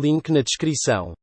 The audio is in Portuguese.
link na descrição.